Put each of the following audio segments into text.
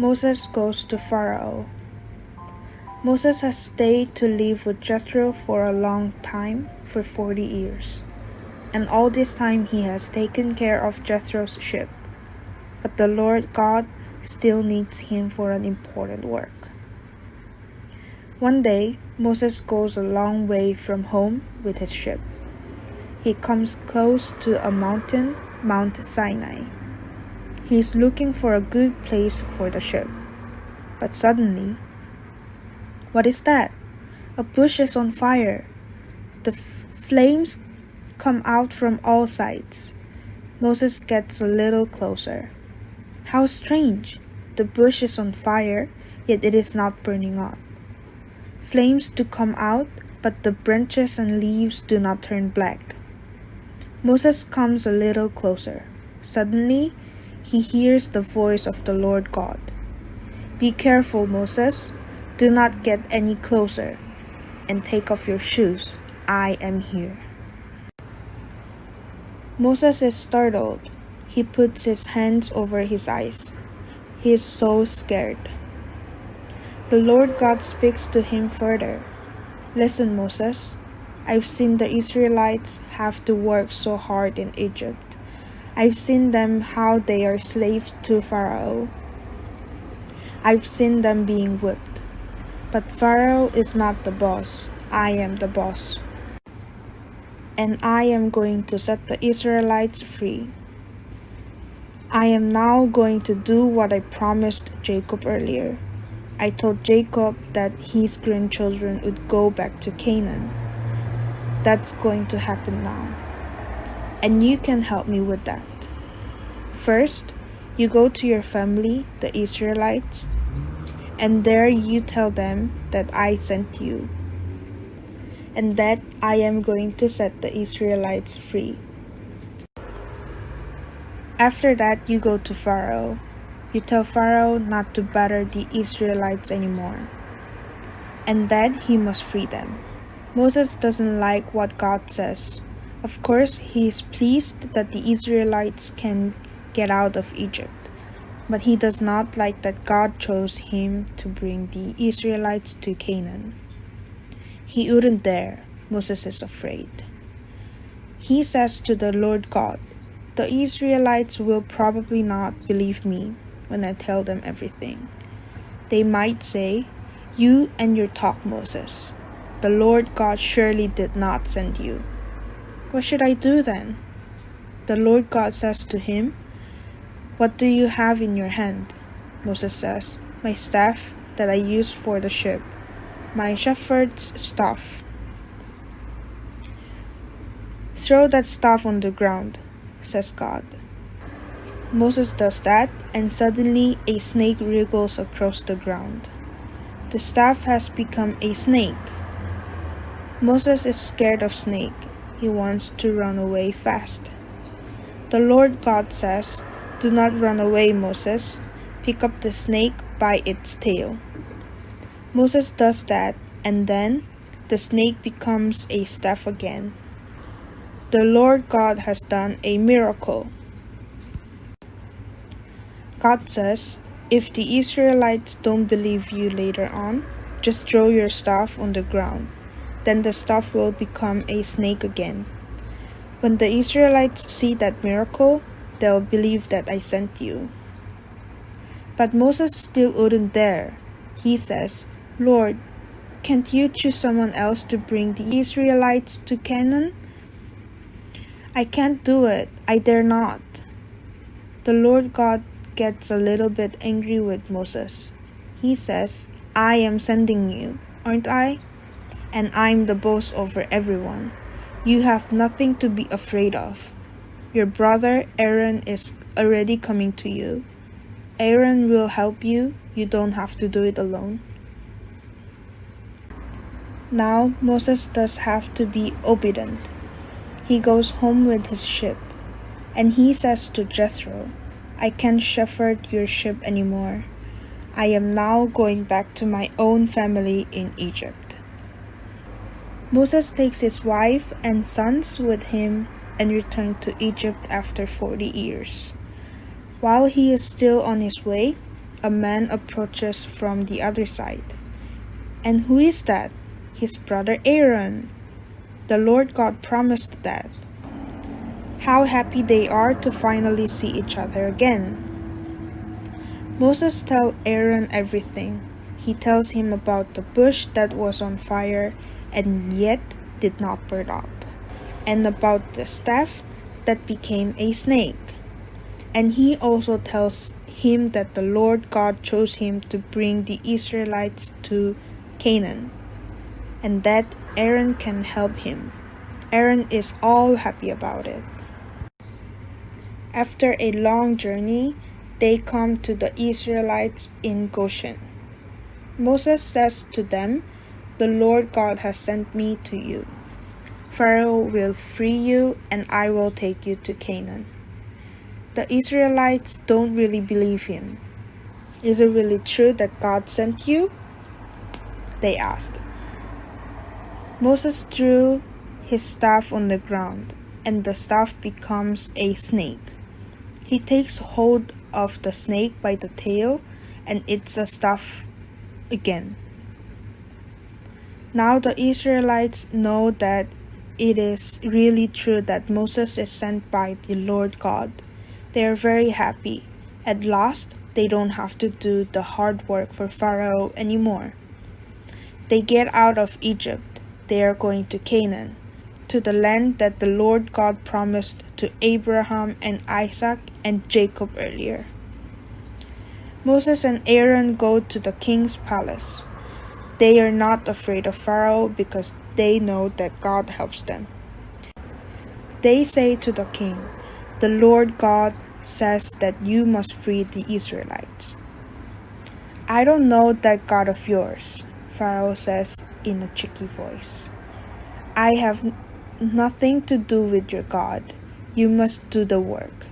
Moses goes to Pharaoh. Moses has stayed to live with Jethro for a long time, for 40 years. And all this time he has taken care of Jethro's ship. But the Lord God still needs him for an important work. One day, Moses goes a long way from home with his ship. He comes close to a mountain, Mount Sinai. He is looking for a good place for the ship. But suddenly, what is that? A bush is on fire. The flames come out from all sides. Moses gets a little closer. How strange! The bush is on fire, yet it is not burning up. Flames do come out, but the branches and leaves do not turn black. Moses comes a little closer. Suddenly, he hears the voice of the Lord God. Be careful, Moses. Do not get any closer. And take off your shoes. I am here. Moses is startled. He puts his hands over his eyes. He is so scared. The Lord God speaks to him further. Listen, Moses. I've seen the Israelites have to work so hard in Egypt. I've seen them how they are slaves to Pharaoh. I've seen them being whipped. But Pharaoh is not the boss. I am the boss. And I am going to set the Israelites free. I am now going to do what I promised Jacob earlier. I told Jacob that his grandchildren would go back to Canaan. That's going to happen now and you can help me with that. First, you go to your family, the Israelites, and there you tell them that I sent you, and that I am going to set the Israelites free. After that, you go to Pharaoh. You tell Pharaoh not to batter the Israelites anymore, and that he must free them. Moses doesn't like what God says, of course, he is pleased that the Israelites can get out of Egypt, but he does not like that God chose him to bring the Israelites to Canaan. He wouldn't dare, Moses is afraid. He says to the Lord God, The Israelites will probably not believe me when I tell them everything. They might say, You and your talk, Moses. The Lord God surely did not send you. What should I do then? The Lord God says to him, What do you have in your hand? Moses says, My staff that I use for the ship, my shepherd's staff. Throw that staff on the ground, says God. Moses does that, and suddenly a snake wriggles across the ground. The staff has become a snake. Moses is scared of snake he wants to run away fast. The Lord God says, Do not run away, Moses. Pick up the snake by its tail. Moses does that, and then the snake becomes a staff again. The Lord God has done a miracle. God says, If the Israelites don't believe you later on, just throw your staff on the ground. Then the staff will become a snake again. When the Israelites see that miracle, they'll believe that I sent you. But Moses still wouldn't dare. He says, Lord, can't you choose someone else to bring the Israelites to Canaan? I can't do it. I dare not. The Lord God gets a little bit angry with Moses. He says, I am sending you, aren't I? And I'm the boss over everyone. You have nothing to be afraid of. Your brother Aaron is already coming to you. Aaron will help you. You don't have to do it alone. Now Moses does have to be obedient. He goes home with his ship, and he says to Jethro, I can't shepherd your ship anymore. I am now going back to my own family in Egypt. Moses takes his wife and sons with him and returns to Egypt after 40 years. While he is still on his way, a man approaches from the other side. And who is that? His brother Aaron. The Lord God promised that. How happy they are to finally see each other again. Moses tells Aaron everything. He tells him about the bush that was on fire and yet did not burn up, and about the staff that became a snake. And he also tells him that the Lord God chose him to bring the Israelites to Canaan, and that Aaron can help him. Aaron is all happy about it. After a long journey, they come to the Israelites in Goshen. Moses says to them, The Lord God has sent me to you. Pharaoh will free you, and I will take you to Canaan. The Israelites don't really believe him. Is it really true that God sent you? They asked. Moses threw his staff on the ground, and the staff becomes a snake. He takes hold of the snake by the tail, and it's a staff again. Now the Israelites know that it is really true that Moses is sent by the Lord God. They are very happy. At last, they don't have to do the hard work for Pharaoh anymore. They get out of Egypt. They are going to Canaan, to the land that the Lord God promised to Abraham and Isaac and Jacob earlier. Moses and Aaron go to the king's palace. They are not afraid of Pharaoh because they know that God helps them. They say to the king, the Lord God says that you must free the Israelites. I don't know that God of yours, Pharaoh says in a cheeky voice. I have nothing to do with your God. You must do the work.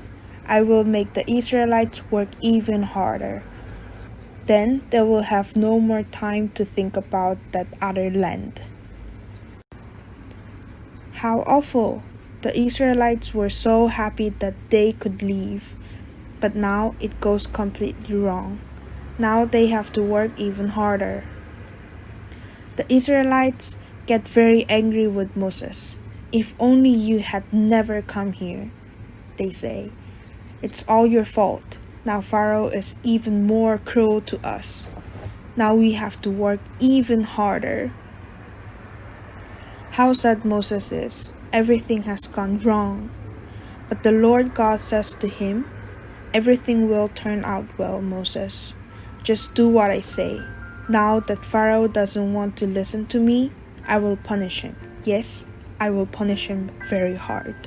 I will make the Israelites work even harder. Then they will have no more time to think about that other land. How awful! The Israelites were so happy that they could leave, but now it goes completely wrong. Now they have to work even harder. The Israelites get very angry with Moses. If only you had never come here, they say. It's all your fault. Now Pharaoh is even more cruel to us. Now we have to work even harder. How sad Moses is everything has gone wrong. But the Lord God says to him, Everything will turn out well, Moses. Just do what I say. Now that Pharaoh doesn't want to listen to me, I will punish him. Yes, I will punish him very hard.